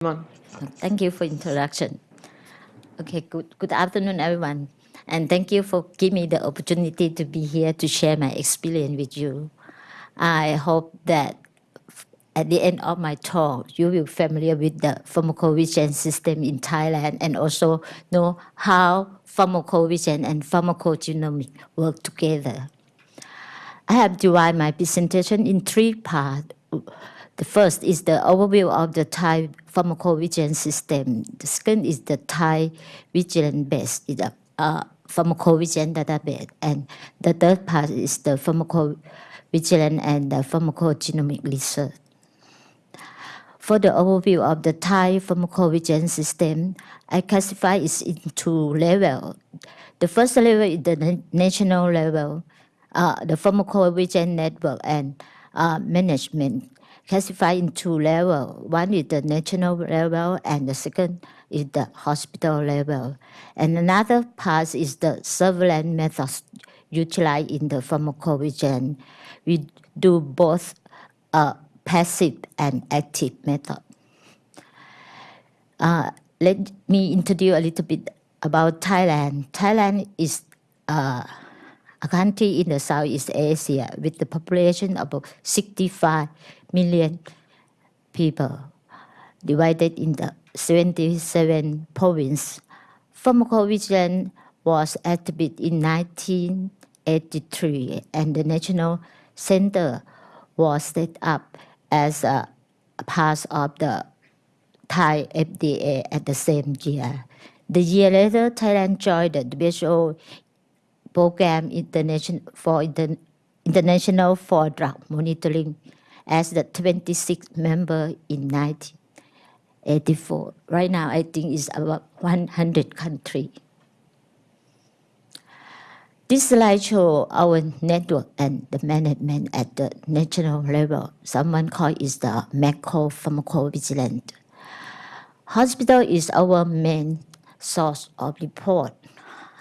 Thank you for introduction. Okay, good, good afternoon, everyone. And thank you for giving me the opportunity to be here to share my experience with you. I hope that at the end of my talk, you will be familiar with the pharmacovigilance system in Thailand and also know how pharmacovigilance and pharmacogenomics work together. I have divided my presentation in three parts. The first is the overview of the Thai pharmacovigilance system. The second is the Thai vigilance base, is a uh, pharmacovigilance database. And the third part is the pharmacovigilance and the pharmacogenomic research. For the overview of the Thai pharmacovigilance system, I classify it into levels. The first level is the national level, uh, the pharmacovigilance network and uh, management classified in two levels. One is the national level and the second is the hospital level. And another part is the surveillance methods utilized in the pharmacovigilance. We do both uh, passive and active method. Uh, let me introduce a little bit about Thailand. Thailand is uh, a country in the Southeast Asia with the population of about 65 million people, divided in the 77 provinces. Pharmacovigilance was established in 1983, and the National Center was set up as a part of the Thai FDA at the same year. The year later, Thailand joined the WHO program internation for inter, international for drug monitoring as the 26th member in 1984. Right now, I think it's about 100 countries. This slide shows our network and the management at the national level. Someone call it the macro pharmacovigilance. Hospital is our main source of report.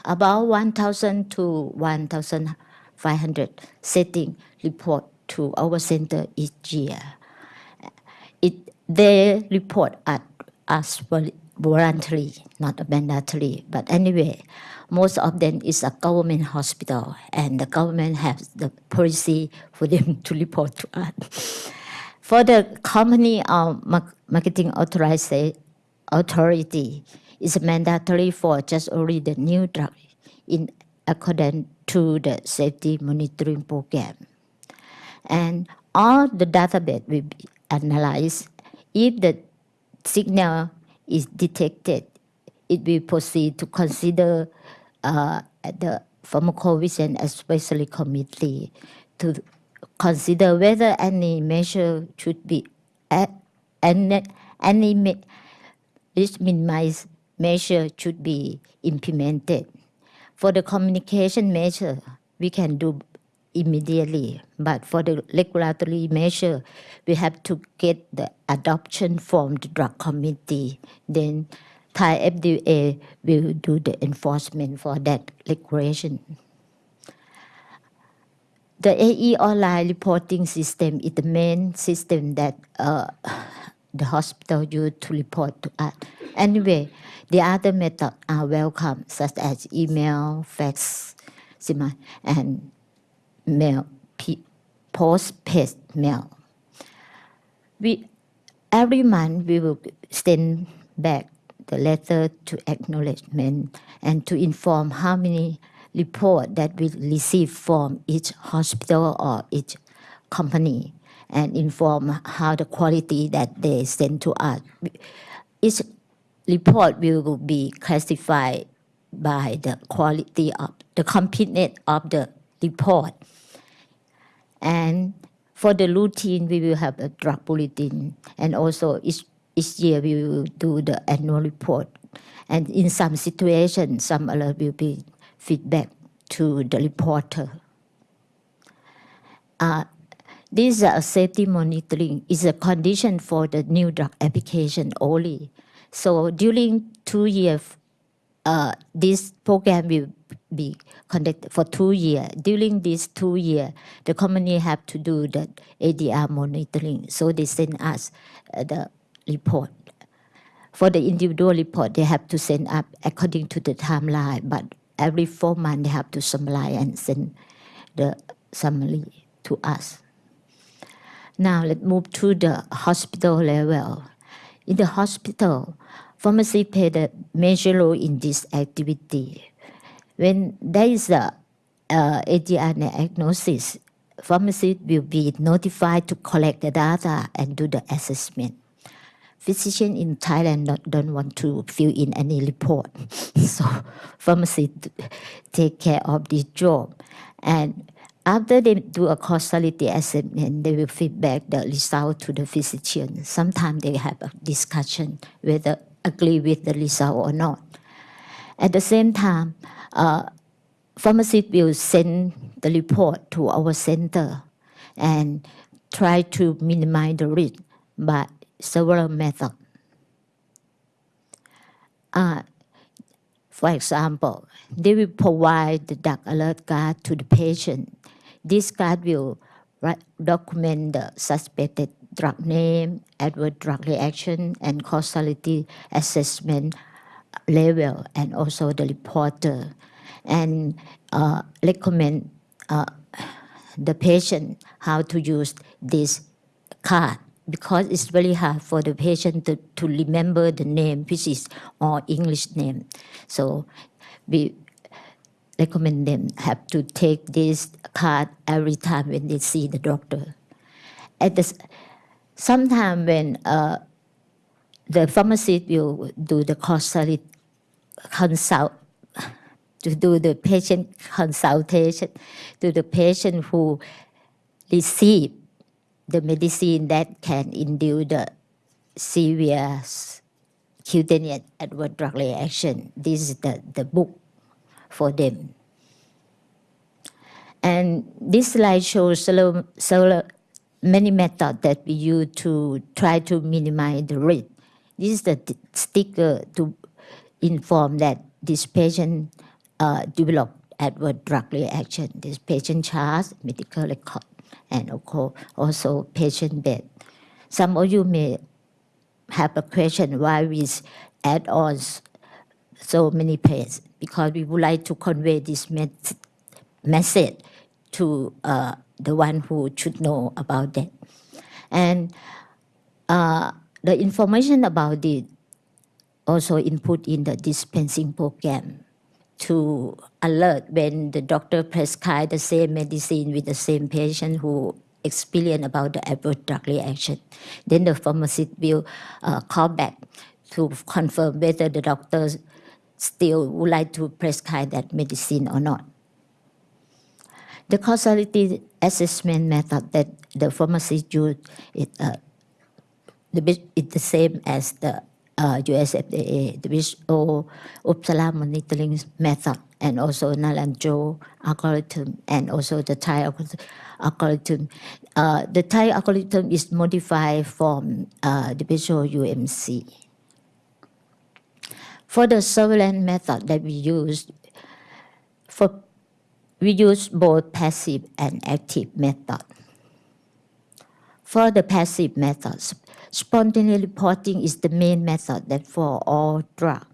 About 1,000 to 1,500 setting report to our center each year. It, they report at us voluntarily, not mandatory. But anyway, most of them is a government hospital, and the government has the policy for them to report to us. For the company um, or marketing authority, it's mandatory for just only the new drug in accordance to the safety monitoring program and all the database will be analyzed. If the signal is detected, it will proceed to consider uh, the pharmacovigilance especially committee to consider whether any measure should be any any risk minimized measure should be implemented. For the communication measure, we can do immediately. But for the regulatory measure, we have to get the adoption from the drug committee. Then Thai FDA will do the enforcement for that regulation. The AE online reporting system is the main system that uh, the hospital use to report to us. Anyway, the other methods are welcome, such as email, fax, and mail, post-paid mail. We, every month we will send back the letter to acknowledgement and to inform how many report that we receive from each hospital or each company and inform how the quality that they send to us. Each report will be classified by the quality of the completeness of the report. And for the routine, we will have a drug bulletin, and also each, each year we will do the annual report. And in some situations, some alert will be feedback to the reporter. Uh, this uh, safety monitoring is a condition for the new drug application only. So during two years, uh, this program will be conducted for two years. During these two years, the company have to do the ADR monitoring. So they send us uh, the report. For the individual report, they have to send up according to the timeline, but every four months they have to summarize and send the summary to us. Now let's move to the hospital level. In the hospital, pharmacy played a major role in this activity. When there is a ADR diagnosis, pharmacist will be notified to collect the data and do the assessment. Physicians in Thailand not, don't want to fill in any report, so pharmacists take care of this job. And after they do a causality assessment, they will feedback the result to the physician. Sometimes they have a discussion whether agree with the result or not. At the same time, uh, pharmacist will send the report to our center and try to minimize the risk by several methods. Uh, for example, they will provide the drug alert card to the patient. This card will document the suspected drug name, adverse drug reaction, and causality assessment level, and also the reporter, and uh, recommend uh, the patient how to use this card because it's very hard for the patient to, to remember the name, which is all English name. So we recommend them have to take this card every time when they see the doctor. At the sometime when uh, the pharmacist will do the causality consult to do the patient consultation to the patient who receive the medicine that can induce the severe cutaneous adverse drug reaction. This is the, the book for them. And this slide shows several, many methods that we use to try to minimize the risk. This is the sticker to inform that this patient uh, developed adverse drug reaction. This patient chart, medical record, and also patient bed. Some of you may have a question why we add on so many pages because we would like to convey this message to uh, the one who should know about that. And uh, the information about it also input in the dispensing program to alert when the doctor prescribe the same medicine with the same patient who experience about the adverse drug reaction. Then the pharmacist will uh, call back to confirm whether the doctor still would like to prescribe that medicine or not. The causality assessment method that the pharmacist use is uh, the, the same as the uh, US FDA, the visual Uppsala monitoring method, and also Nalanjo algorithm, and also the Thai algorithm. Uh, the Thai algorithm is modified from uh, the visual UMC. For the surveillance method that we use, for we use both passive and active method. For the passive methods, Spontaneous reporting is the main method that for all drug.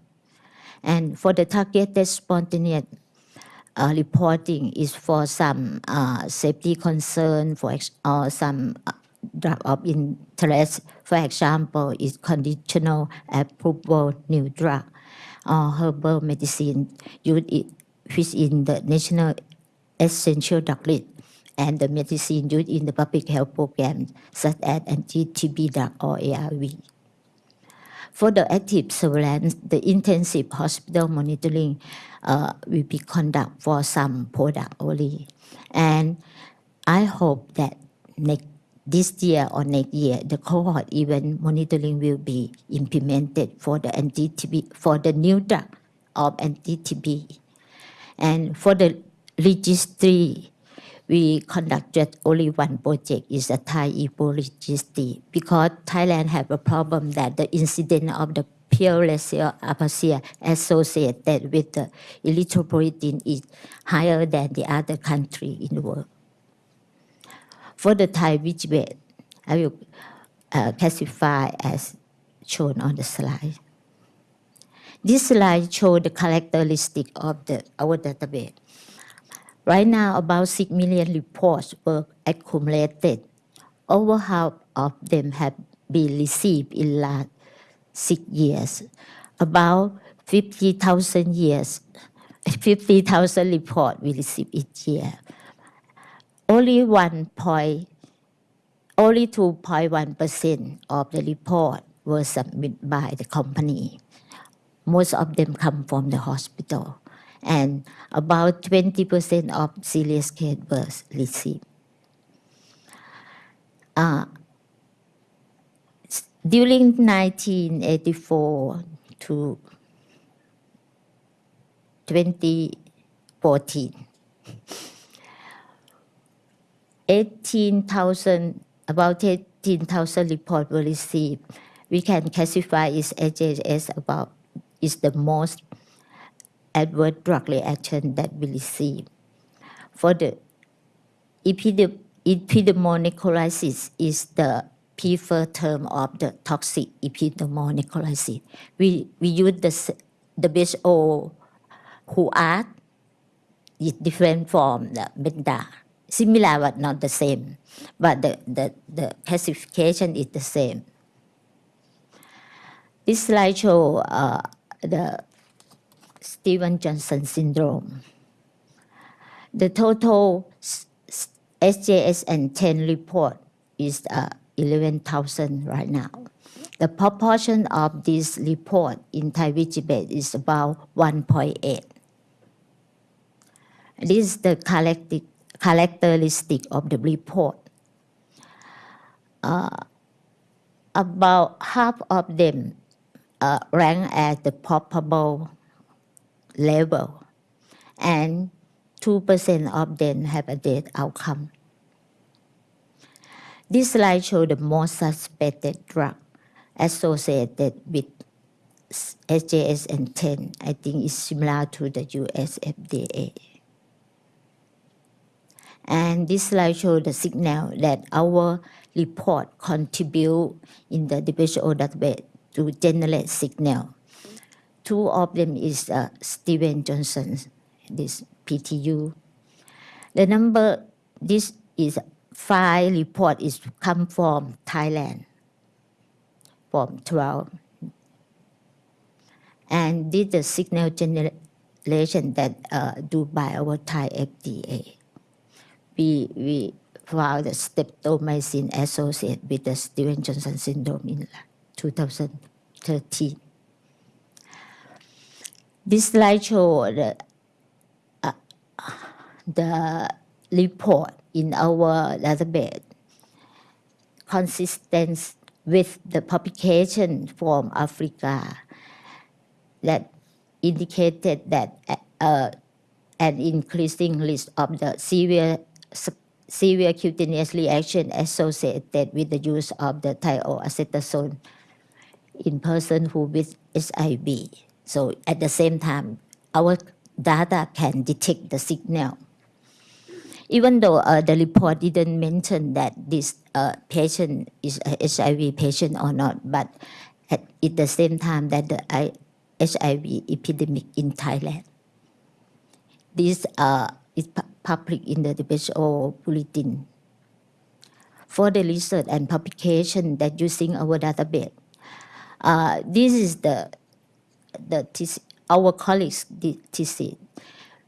And for the targeted spontaneous uh, reporting is for some uh, safety concern, for or some uh, drug of interest. For example, is conditional approval new drug or herbal medicine used which in the national essential drug and the medicine used in the public health program, such as anti-TB drug or ARV. For the active surveillance, the intensive hospital monitoring uh, will be conducted for some product only. And I hope that next this year or next year, the cohort event monitoring will be implemented for the anti-TB, for the new drug of anti-TB. And for the registry we conducted only one project is a Thai Ebola registry because Thailand have a problem that the incidence of the pure aphasia associated with the erythropoietin is higher than the other country in the world. For the Thai VGBet, I will uh, classify as shown on the slide. This slide shows the characteristic of the, our database. Right now, about 6 million reports were accumulated. Over half of them have been received in last six years. About 50,000 years, 50,000 reports we receive each year. Only one point, only 2.1% of the report were submitted by the company. Most of them come from the hospital, and about 20% of serious case were received. Uh, during 1984 to 2014, 18,000, about 18,000 reports were received. We can classify its AJS about is the most adverse drug reaction that we receive. For the epidermonecrosis is the preferred term of the toxic epidermonecrosis. We, we use the, the WHO who are different from the beta. Similar but not the same. But the, the, the classification is the same. This slide show uh, the Steven Johnson syndrome. The total s- s- SJS and 10 report is uh, 11,000 right now. The proportion of this report in Thai Vigibet is about 1.8. This is the characteristic of the report. Uh, about half of them uh, rank as the probable level, and 2% of them have a death outcome. This slide shows the most suspected drug associated with SJS and 10. I think is similar to the US FDA. And this slide shows the signal that our report contribute in the WHO database to generate signal. Two of them is uh, Steven Johnson, this PTU. The number, this is five report is come from Thailand, from 12. And this the signal generation that uh, do by our Thai FDA. We, we found the streptomycin associated with the Steven Johnson syndrome in 2013. This slide show the, uh, the report in our database consistent with the publication from Africa that indicated that uh, an increasing list of the severe severe cutaneous reaction associated with the use of the thioacetazone in person who with HIV. So at the same time, our data can detect the signal. Even though uh, the report didn't mention that this uh, patient is a HIV patient or not, but at, at the same time that the I, HIV epidemic in Thailand. This uh, is pu- public in the WHO bulletin. For the research and publication that using our database, uh, this is the the TC, our colleagues did TC.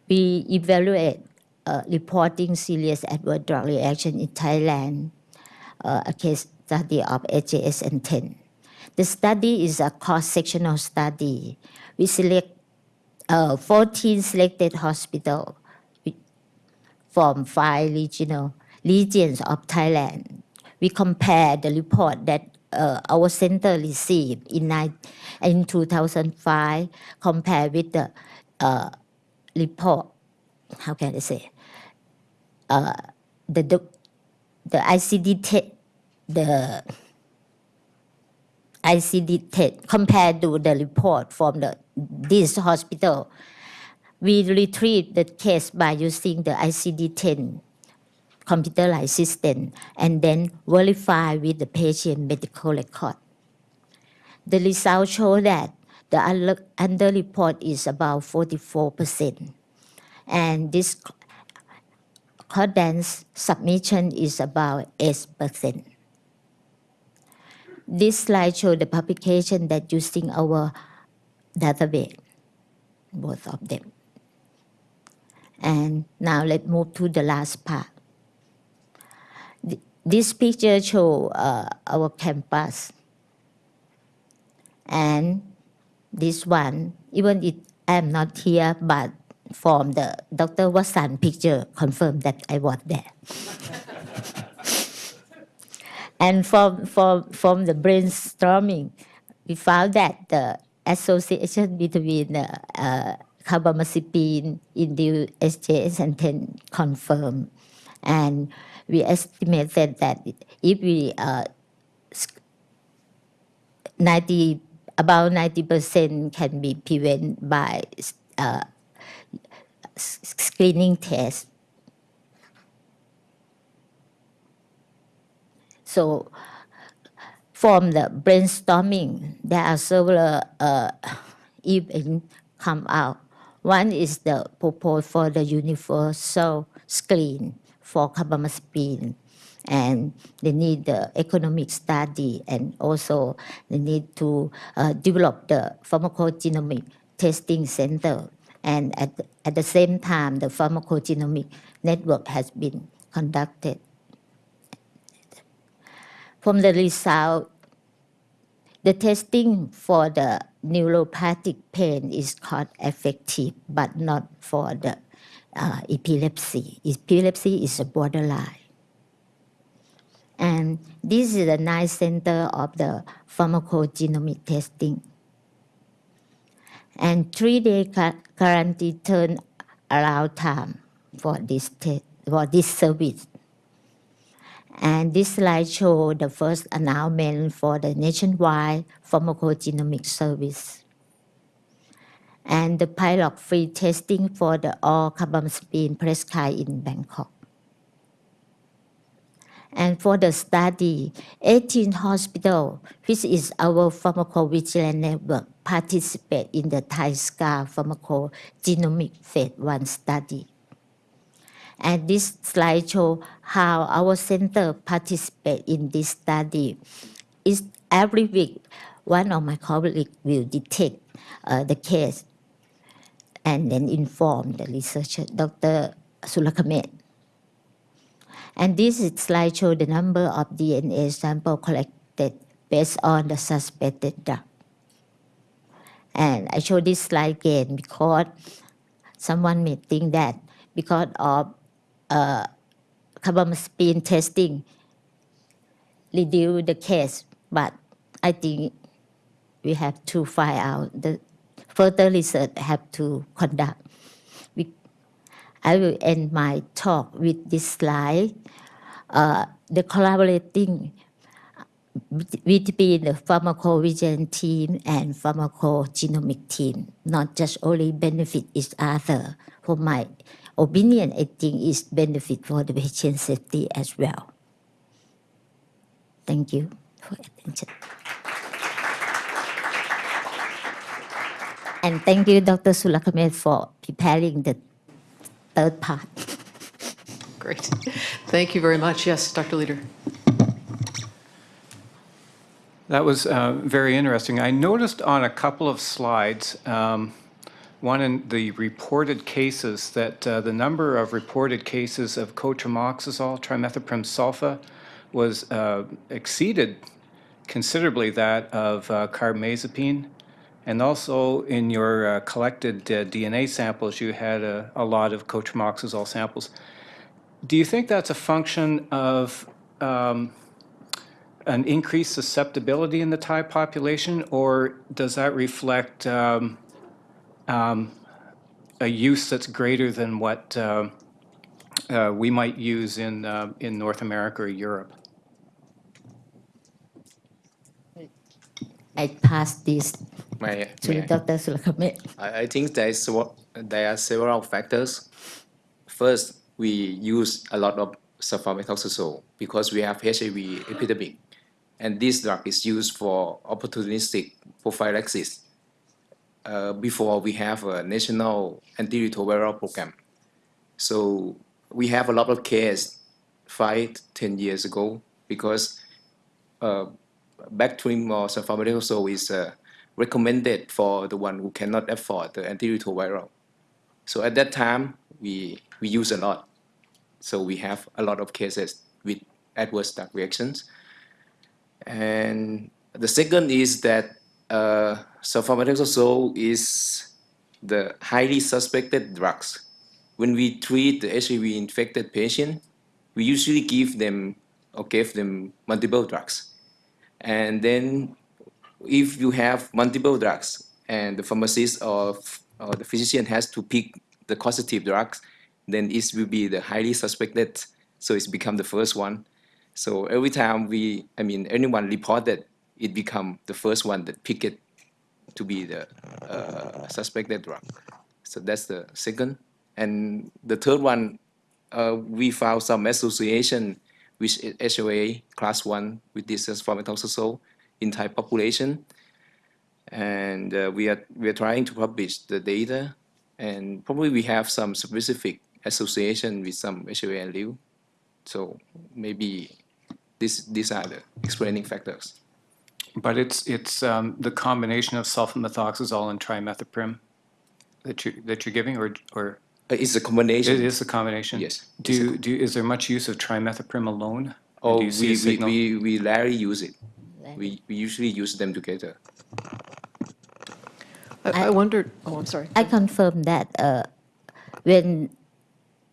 We evaluate uh, reporting serious adverse drug reaction in Thailand, uh, a case study of AJS and 10. The study is a cross-sectional study. We select uh, 14 selected hospitals from five regional regions of Thailand. We compare the report that uh, our center received in, in 2005 compared with the uh, report, how can I say, uh, the, the, the ICD the ICD te- compared to the report from the this hospital. We retrieve the case by using the ICD-10 computerized system and then verify with the patient medical record. The results show that the under, underreport is about 44%. And this concordance submission is about 8%. This slide shows the publication that using our database, both of them. And now let's move to the last part. Th- This picture shows uh, our campus. And this one, even if I'm not here, but from the Dr. Watson picture, confirmed that I was there. and from, from, from the brainstorming, we found that the association between the uh, carbamazepine induced SJS and 10 confirmed. And we estimated that if we uh, 90 about 90% can be prevented by uh, screening test. So from the brainstorming, there are several uh, events come out. One is the proposal for the universal screen for carbamazepine and they need the economic study and also they need to uh, develop the pharmacogenomic testing center. And at, at the same time the pharmacogenomic network has been conducted. From the result the testing for the neuropathic pain is cost effective but not for the uh, epilepsy epilepsy is a borderline and this is the nice center of the pharmacogenomic testing. And three-day turn around time for this for this service. And this slide show the first announcement for the nationwide pharmacogenomic service. And the pilot free testing for the all carbamazepine prescribed in Bangkok. And for the study, 18 hospitals, which is our pharmacovigilance network, participate in the Thai SCAR pharmacogenomic phase 1 study. And this slide show how our center participate in this study. Is every week, one of my colleagues will detect uh, the case and then inform the researcher, Dr. Sulakamet. And this slide show the number of DNA sample collected based on the suspected drug. And I show this slide again because someone may think that because of uh, carbamazepine testing reduce the case, but I think we have to find out the further research have to conduct. We, I will end my talk with this slide. Uh, the collaborating between the pharmacovigilance team and pharmacogenomic team, not just only benefit each other. For my opinion, I think is benefit for the patient safety as well. Thank you for attention. And thank you, Dr. Sulakamet, for preparing the third part. Great. Thank you very much. Yes, Dr. Leader. That was uh, very interesting. I noticed on a couple of slides, um, one in the reported cases, that uh, the number of reported cases of cotrimoxazole, trimethoprim sulfa, was uh, exceeded considerably that of uh, carbamazepine. And also in your uh, collected uh, DNA samples, you had a, a lot of cotrimoxazole samples. Do you think that's a function of um, an increased susceptibility in the Thai population, or does that reflect um, um, a use that's greater than what um, uh, we might use in, uh, in North America or Europe? I pass this May, to may I? Dr. Sulakamet. I, I think there is what there are several factors. First, we use a lot of sulfamethoxazole because we have HIV epidemic, and this drug is used for opportunistic prophylaxis. uh, before we have a national antiretroviral program. So we have a lot of case five, ten years ago because uh, Bactrim or sulfamethoxazole is uh, recommended for the one who cannot afford the antiretroviral. So at that time, we, we use a lot. So we have a lot of cases with adverse drug reactions. And the second is that uh, sulfamethoxazole is the highly suspected drugs. When we treat the HIV-infected patient, we usually give them or give them multiple drugs. And then if you have multiple drugs and the pharmacist or, or the physician has to pick the causative drugs, then it will be the highly suspected, so it's become the first one. So every time we, I mean, anyone reported, it become the first one that pick it to be the uh, suspected drug. So that's the second. And the third one, uh, we found some association with HOA class one with this in Thai population. And uh, we are we are trying to publish the data, and probably we have some specific association with some HOA and LIU. So maybe this these are the explaining factors. But it's, it's um, the combination of sulfamethoxazole and trimethoprim that you, that you're giving, or, or Uh, It's a combination. it is a combination? Yes. Do, do, is there much use of trimethoprim alone? Oh, do you see a we, we, we, we rarely use it. We, we usually use them together. I I wondered, oh, I'm sorry. I confirm that uh, when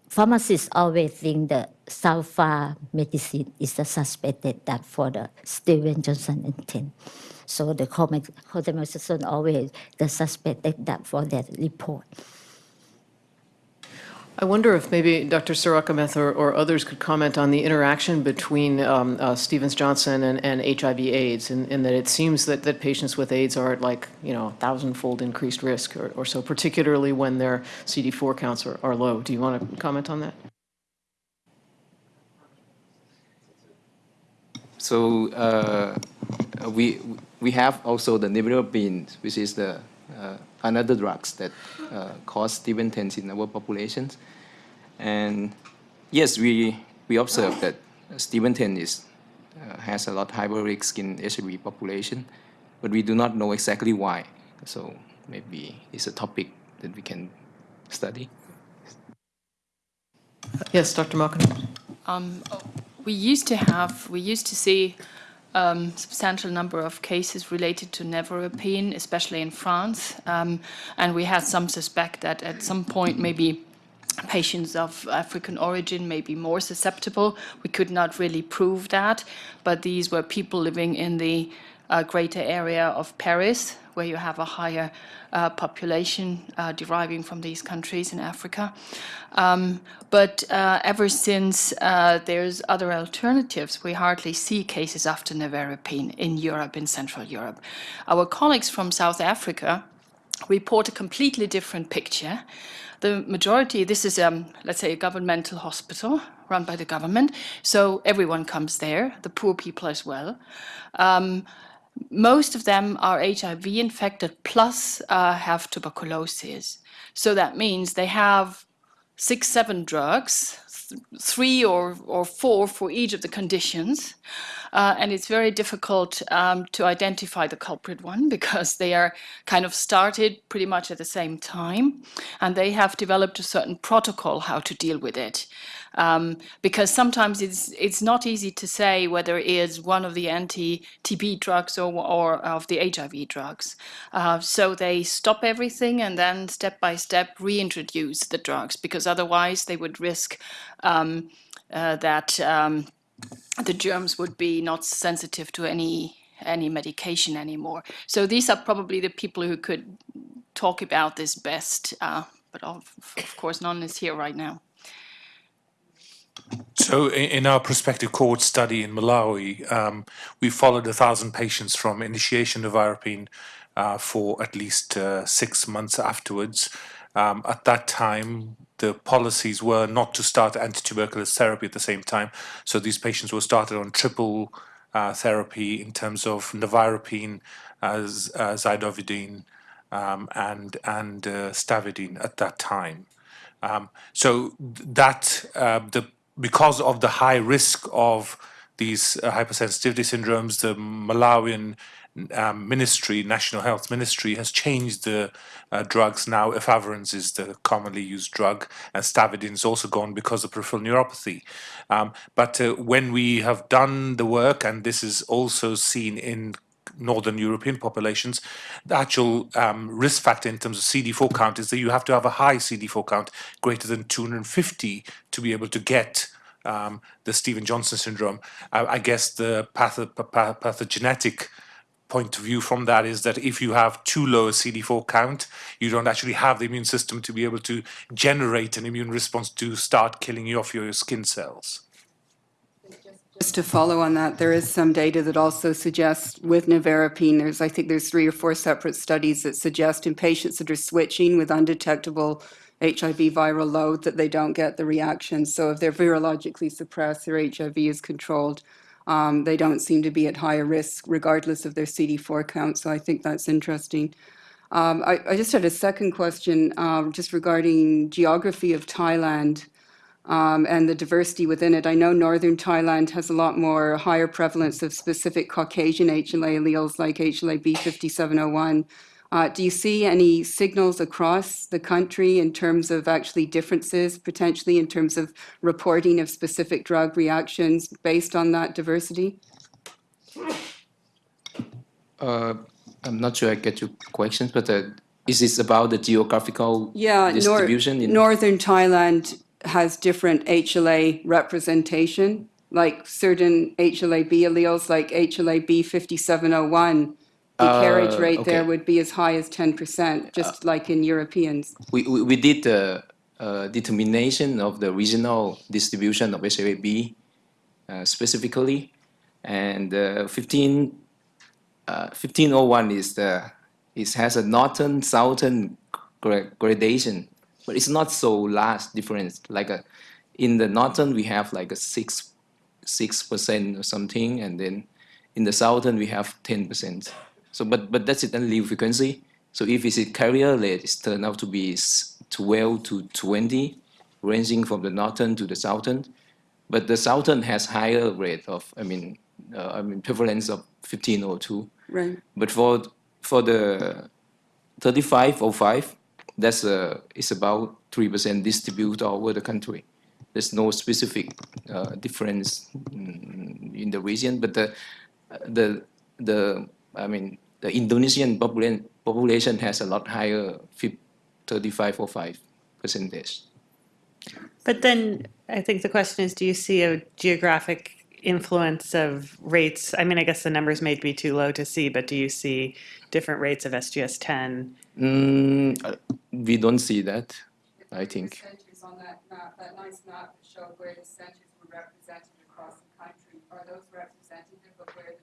pharmacists always think the sulfa medicine is the suspected that for the Steven Johnson and 10. So the cotamethasone always the suspected that for that report. I wonder if maybe Dr. Sarakameth or, or others could comment on the interaction between um, uh, Stevens-Johnson and, and HIV AIDS, in, in that it seems that, that patients with AIDS are at like, you know, a thousand-fold increased risk or, or so, particularly when their CD4 counts are, are low. Do you want to comment on that? So uh, we we have also the nevirapine, which is the uh, another drugs that uh, cause Steven 10 in our populations. And yes, we we observe that Steven 10 is uh, has a lot higher risk in HIV population, but we do not know exactly why. So maybe it's a topic that we can study. Yes, Dr. Malkin. We used to have, we used to see um, substantial number of cases related to nevirapine, especially in France. Um, and we had some suspect that at some point maybe patients of African origin may be more susceptible. We could not really prove that, but these were people living in the uh, greater area of Paris, where you have a higher uh, population uh, deriving from these countries in Africa. Um, but uh, ever since uh, there's other alternatives, we hardly see cases after nevirapine in Europe, in Central Europe. Our colleagues from South Africa report a completely different picture. The majority, this is, um, let's say, a governmental hospital run by the government, so everyone comes there, the poor people as well. Um, most of them are HIV infected plus uh, have tuberculosis. So that means they have six, seven drugs, th- three or, or four for each of the conditions. Uh, and it's very difficult um, to identify the culprit one because they are kind of started pretty much at the same time. And they have developed a certain protocol how to deal with it. Um, because sometimes it's it's not easy to say whether it is one of the anti-TB drugs or, or of the HIV drugs. Uh, so they stop everything and then step by step reintroduce the drugs because otherwise they would risk um, uh, that um, the germs would be not sensitive to any any medication anymore. So these are probably the people who could talk about this best, uh, but of, of course none is here right now. So in our prospective cohort study in Malawi, um, we followed a thousand patients from initiation of Irapine uh, for at least uh, six months afterwards. Um, at that time, the policies were not to start anti-tuberculous therapy at the same time. So these patients were started on triple uh, therapy in terms of nevirapine, uh, z- uh, zidovudine, um, and and uh, stavudine at that time. Um, so that uh, the because of the high risk of these uh, hypersensitivity syndromes, the Malawian um, ministry, National Health Ministry, has changed the uh, drugs. Now, efavirenz is the commonly used drug, and stavudine is also gone because of peripheral neuropathy. Um, but uh, when we have done the work, and this is also seen in northern European populations, the actual um, risk factor in terms of CD4 count is that you have to have a high CD4 count greater than 250 to be able to get um, the Stephen Johnson syndrome. I, I guess the patho- pa- pathogenetic point of view from that is that if you have too low a CD4 count, you don't actually have the immune system to be able to generate an immune response to start killing you off your skin cells. Just to follow on that, there is some data that also suggests with nevirapine, there's, I think there's three or four separate studies that suggest in patients that are switching with undetectable HIV viral load that they don't get the reaction. So if they're virologically suppressed, their HIV is controlled. Um, they don't seem to be at higher risk regardless of their CD4 count. So I think that's interesting. Um, I, I just had a second question um, just regarding geography of Thailand um, and the diversity within it. I know northern Thailand has a lot more higher prevalence of specific Caucasian HLA alleles like HLA-B5701. Uh, do you see any signals across the country in terms of actually differences, potentially in terms of reporting of specific drug reactions based on that diversity? Uh, I'm not sure I get your questions, but uh, is this about the geographical Yeah, nor- distribution? in- northern Thailand has different HLA representation, like certain HLA-B alleles, like HLA-B5701. The carriage Uh, rate there would be as high as 10%, just like in Europeans. we, we, we did the uh, determination of the regional distribution of uh, specifically, and uh, 15, uh, 1501 is the it has a northern southern gradation, but it's not so large difference. Like a, in the northern we have like a six six percent or something, and then in the southern we have ten percent. So, but but that's it allele frequency. So if it's a carrier rate, it's turned out to be 12 to 20, ranging from the northern to the southern. But the southern has higher rate of, I mean, uh, I mean prevalence of 1502. Right. But for for the 3505, that's uh, it's about three percent distributed all over the country. There's no specific uh, difference mm, in the region, but the the the I mean the Indonesian population population has a lot higher, 3505 percentage. But then I think the question is, do you see a geographic influence of rates? I mean, I guess the numbers may be too low to see, but do you see different rates of SGS 10? Mm, uh, we don't see that, I think. Centers on that map, that nice map that showed where the centers were represented across the country, are those representative of where the patients actually,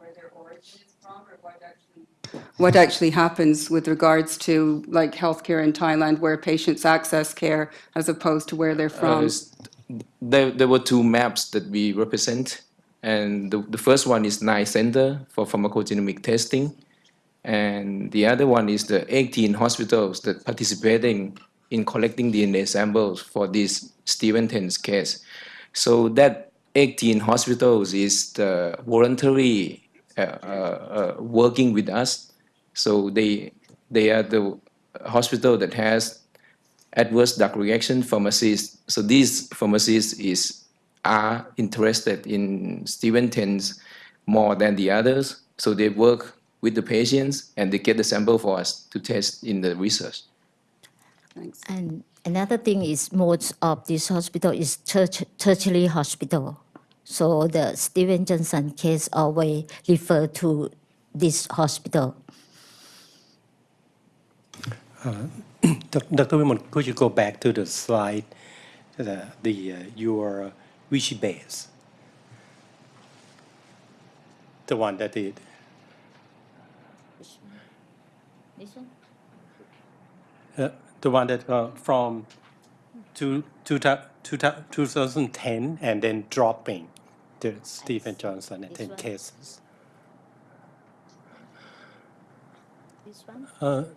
where their origin is from, or what actually? What actually happens with regards to like healthcare in Thailand, where patients access care as opposed to where they're Uh, from? s- there, there were two maps that we represent, and the, the first one is NICE Center for Pharmacogenomic Testing, and the other one is the 18 hospitals that participating in collecting DNA samples for this Stephen Tens case. So that 18 hospitals is the voluntary uh, uh, uh, Uh, uh, working with us. So they they are the hospital that has adverse drug reaction pharmacists. So these pharmacists is are interested in Stephen Tens more than the others. So they work with the patients and they get the sample for us to test in the research. Thanks. And another thing is most of this hospital is terti- tertiary hospital. So the Steven Johnson case always refer to this hospital. Doc- Dr. Wimon, could you go back to the slide, the, the, uh, your Vichy base? The one that did, uh, the one that, uh, from two, two, two, thou- 2010 and then dropping the Stephen Johnson and 10 cases. One?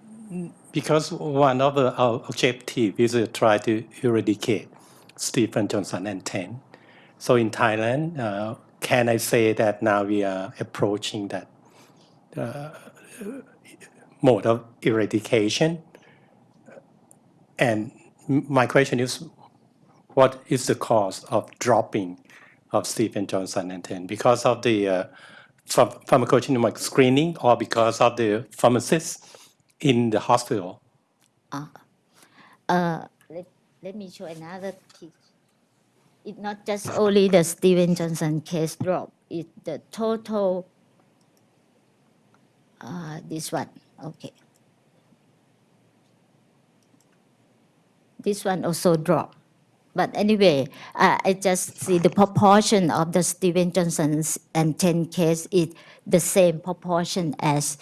Because one of the our objective is to try to eradicate Stephen Johnson and 10. So in Thailand, uh, can I say that now we are approaching that uh, mode of eradication? And my question is, what is the cause of dropping of Stephen Johnson and TEN? Because of the uh, pharm- pharmacogenomic screening or because of the pharmacists in the hospital? let, let me show another picture. It's not just only the Steven Johnson case drop, it's the total, uh, this one, okay. This one also drop. But anyway, uh, I just see the proportion of the Steven Johnson's and TEN case is the same proportion as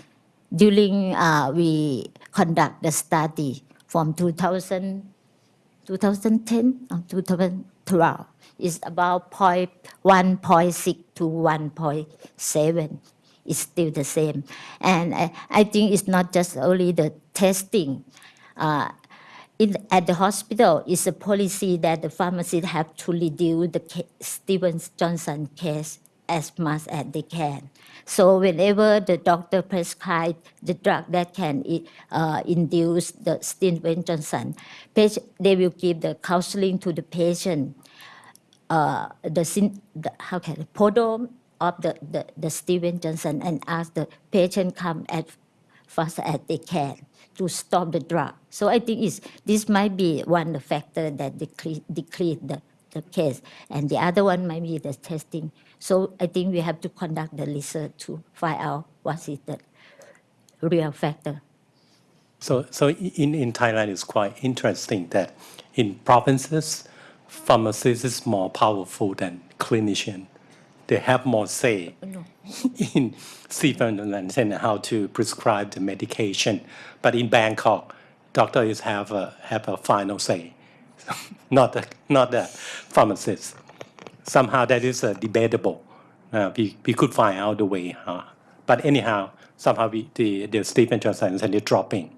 during uh, we conduct the study from 2000, 2010 or 2012 It's about point 1.6 to 1.7 it's still the same. And I, I think it's not just only the testing. Uh, in, at the hospital, it's a policy that the pharmacists have to reduce the Stevens Johnson case as much as they can. So whenever the doctor prescribe the drug that can uh, induce the Stevens Johnson, patient, they will give the counseling to the patient. Uh, the, the how can the prodrome of the, the, the Steven Johnson and ask the patient come as fast as they can to stop the drug. So I think it's, this might be one factor that decrease, decrease the, the case. And the other one might be the testing. So I think we have to conduct the research to find out what is the real factor. So, so in, in Thailand, it's quite interesting that in provinces, pharmacists is more powerful than clinician. They have more say in Stephen and how to prescribe the medication. But in Bangkok, doctors have a, have a final say, not the, not the pharmacist. Somehow that is uh, debatable. Uh, we, we could find out the way. Huh? But anyhow, somehow we, the, the Stephen Johnson is dropping.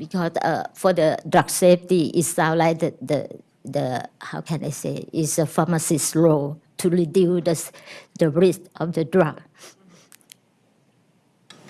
because uh, for the drug safety, it sounds like the, the, the, how can I say, is a pharmacist's role to reduce the, the risk of the drug.